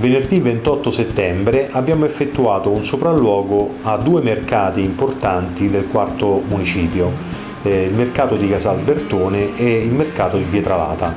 Venerdì 28 settembre abbiamo effettuato un sopralluogo a due mercati importanti del quarto municipio, eh, il mercato di Casalbertone e il mercato di Pietralata.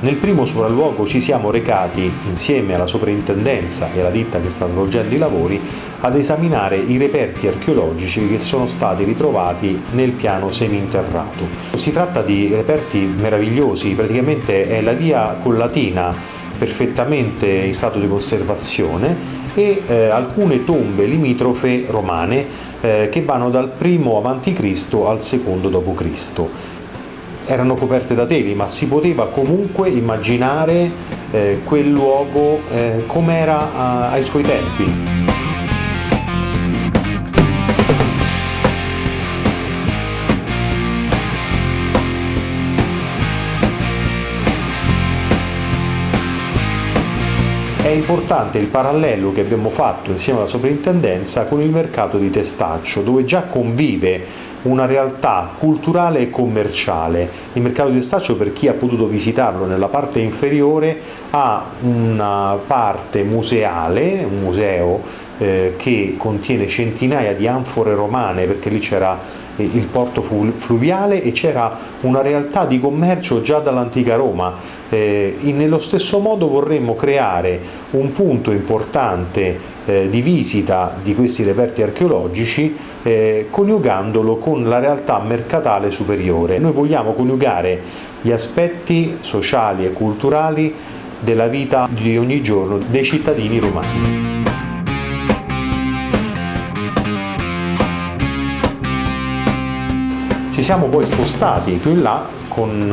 Nel primo sopralluogo ci siamo recati, insieme alla soprintendenza e alla ditta che sta svolgendo i lavori, ad esaminare i reperti archeologici che sono stati ritrovati nel piano seminterrato. Si tratta di reperti meravigliosi, praticamente è la via collatina perfettamente in stato di conservazione e eh, alcune tombe limitrofe romane eh, che vanno dal primo a.C. al secondo d.C. Erano coperte da teli, ma si poteva comunque immaginare eh, quel luogo eh, come era ai suoi tempi. È importante il parallelo che abbiamo fatto insieme alla soprintendenza con il mercato di Testaccio, dove già convive una realtà culturale e commerciale. Il mercato di Testaccio, per chi ha potuto visitarlo nella parte inferiore, ha una parte museale, un museo eh, che contiene centinaia di anfore romane, perché lì c'era il porto fluviale e c'era una realtà di commercio già dall'antica Roma. Eh, nello stesso modo vorremmo creare un punto importante eh, di visita di questi reperti archeologici eh, coniugandolo con la realtà mercatale superiore. Noi vogliamo coniugare gli aspetti sociali e culturali della vita di ogni giorno dei cittadini romani. Siamo poi spostati più in là con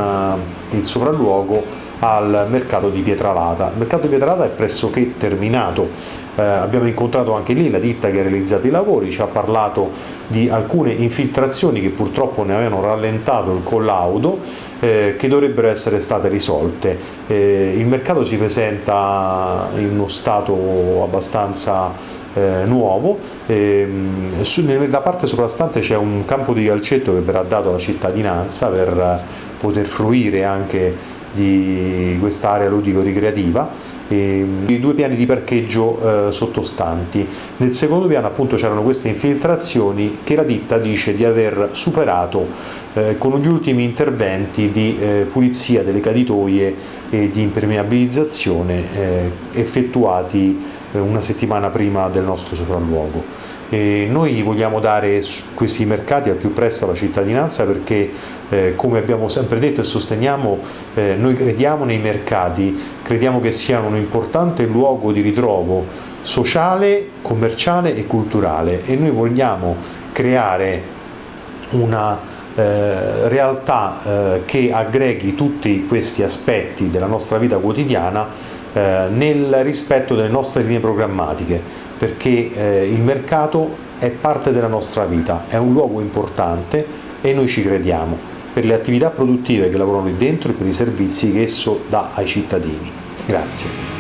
eh, il sopralluogo al mercato di Pietralata. Il mercato di Pietralata è pressoché terminato, eh, abbiamo incontrato anche lì la ditta che ha realizzato i lavori, ci ha parlato di alcune infiltrazioni che purtroppo ne avevano rallentato il collaudo eh, che dovrebbero essere state risolte. Eh, il mercato si presenta in uno stato abbastanza eh, nuovo, e, su, nella parte soprastante c'è un campo di calcetto che verrà dato alla cittadinanza per poter fruire anche di quest'area ludico-ricreativa i due piani di parcheggio eh, sottostanti. Nel secondo piano appunto c'erano queste infiltrazioni che la ditta dice di aver superato eh, con gli ultimi interventi di eh, pulizia delle caditoie e di impermeabilizzazione eh, effettuati eh, una settimana prima del nostro sopralluogo. E noi vogliamo dare questi mercati al più presto alla cittadinanza perché eh, come abbiamo sempre detto e sosteniamo eh, noi crediamo nei mercati, crediamo che siano un importante luogo di ritrovo sociale, commerciale e culturale e noi vogliamo creare una eh, realtà eh, che aggreghi tutti questi aspetti della nostra vita quotidiana eh, nel rispetto delle nostre linee programmatiche, perché eh, il mercato è parte della nostra vita, è un luogo importante e noi ci crediamo per le attività produttive che lavorano lì dentro e per i servizi che esso dà ai cittadini. Grazie.